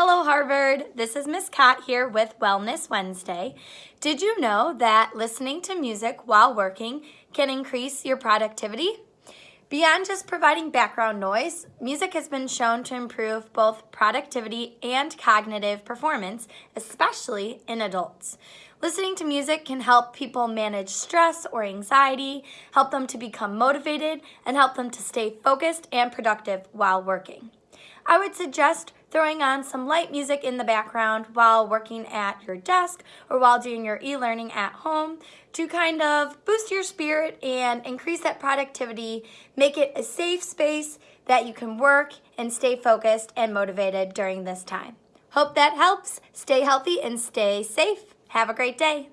Hello Harvard, this is Miss Cott here with Wellness Wednesday. Did you know that listening to music while working can increase your productivity? Beyond just providing background noise, music has been shown to improve both productivity and cognitive performance, especially in adults. Listening to music can help people manage stress or anxiety, help them to become motivated, and help them to stay focused and productive while working. I would suggest throwing on some light music in the background while working at your desk or while doing your e-learning at home to kind of boost your spirit and increase that productivity, make it a safe space that you can work and stay focused and motivated during this time. Hope that helps. Stay healthy and stay safe. Have a great day.